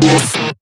Música